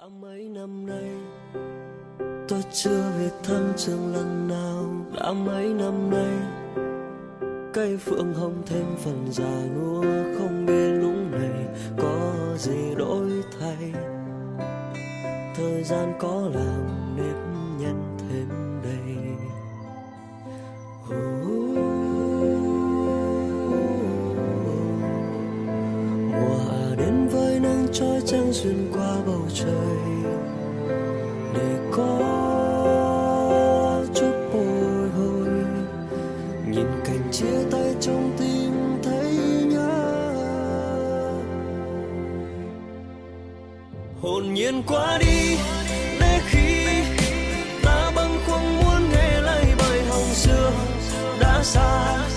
đã mấy năm nay. Tôi chưa về thăm trường lần nào đã mấy năm nay. Cây phượng hồng thêm phần già nua, không biết lúc này có gì đổi thay. Thời gian có làm nếp nắng trói trăng xuyên qua bầu trời để có chút bồi hồi nhìn cảnh chia tay trong tim thấy nhớ hồn nhiên qua đi, để khi ta bâng khuâng muốn nghe lại bài hồng xưa, đã xa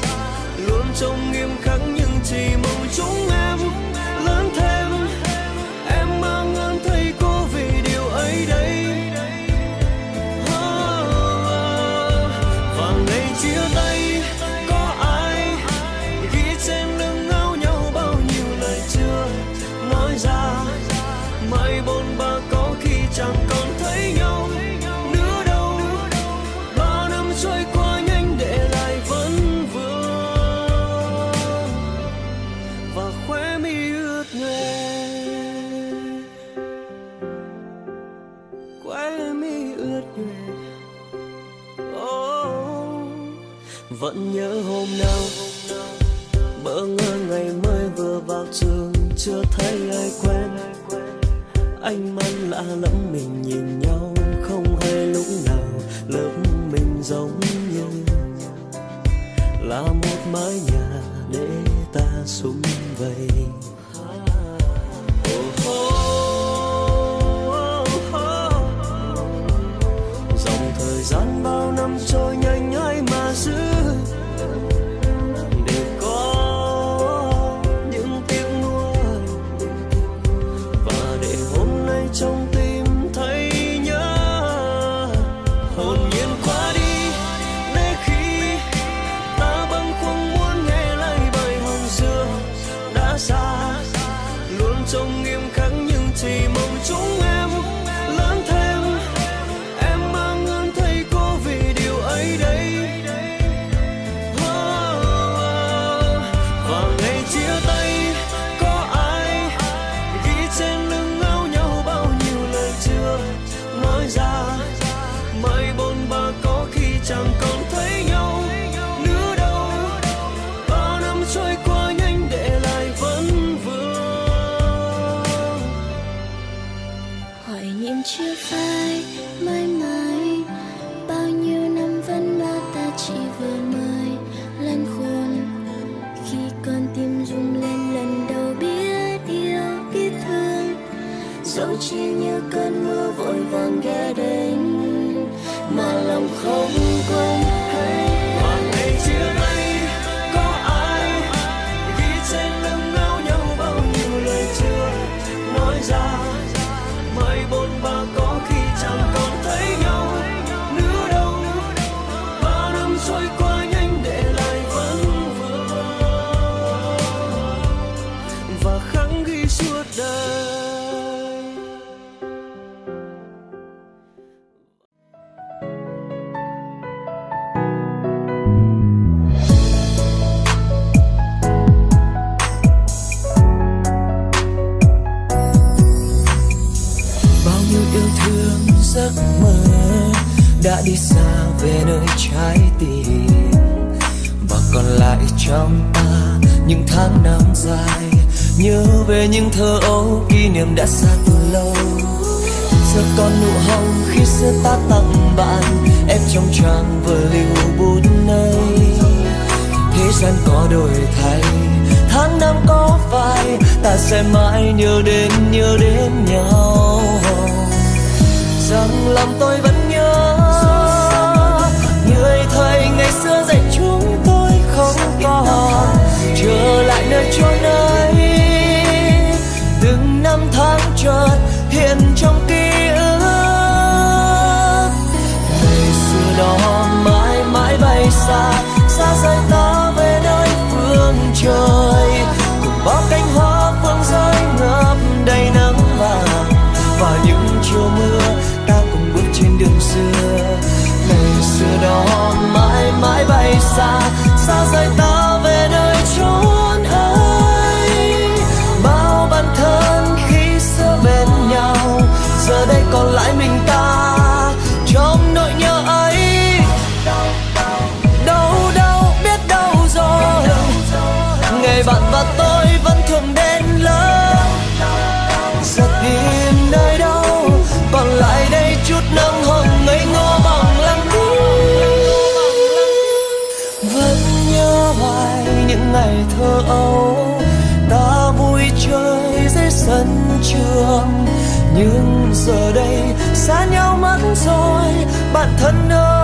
ướt nhòe. Oh, vẫn nhớ hôm nào bỡ ngỡ ngày mới vừa vào trường chưa thấy ai quen. Anh mắt lạ lẫm mình nhìn nhau không hay lúc nào lớp mình giống như là một mái nhà để ta sum vầy. Gian bao chẳng còn thấy nhau nữa đâu. Bao năm trôi qua nhanh để lại vẫn vương. Hỏi nhiệm chưa phai, mãi mãi. Bao nhiêu năm vẫn là ta chỉ vừa mới lăn khôn. Khi con tim rung lên lần đầu biết yêu, biết thương. Dẫu chỉ như cơn mưa vội vàng ghé đến, mà lòng không ghi suốt đời. Bao nhiêu yêu thương, giấc mơ đã đi xa về nơi trái tim. Và còn lại trong ta những tháng năm dài nhớ về những thơ ấu kỷ niệm đã xa từ lâu. Giờ còn nụ hồng khi xưa ta tặng bạn em trong trang vừa lưu bút này thế gian có đổi thay, tháng năm có phải ta sẽ mãi nhớ đến nhớ đến nhau. Rằng lòng tôi vẫn xa xa rời ta về nơi phương trời. Cùng bao cánh hoa phương rơi ngập đầy nắng vàng, và những chiều mưa ta cùng bước trên đường xưa. Ngày xưa đó mãi mãi bay xa xa rời ta âu. Ta vui chơi dưới sân trường, nhưng giờ đây xa nhau mất rồi. Bạn thân ơi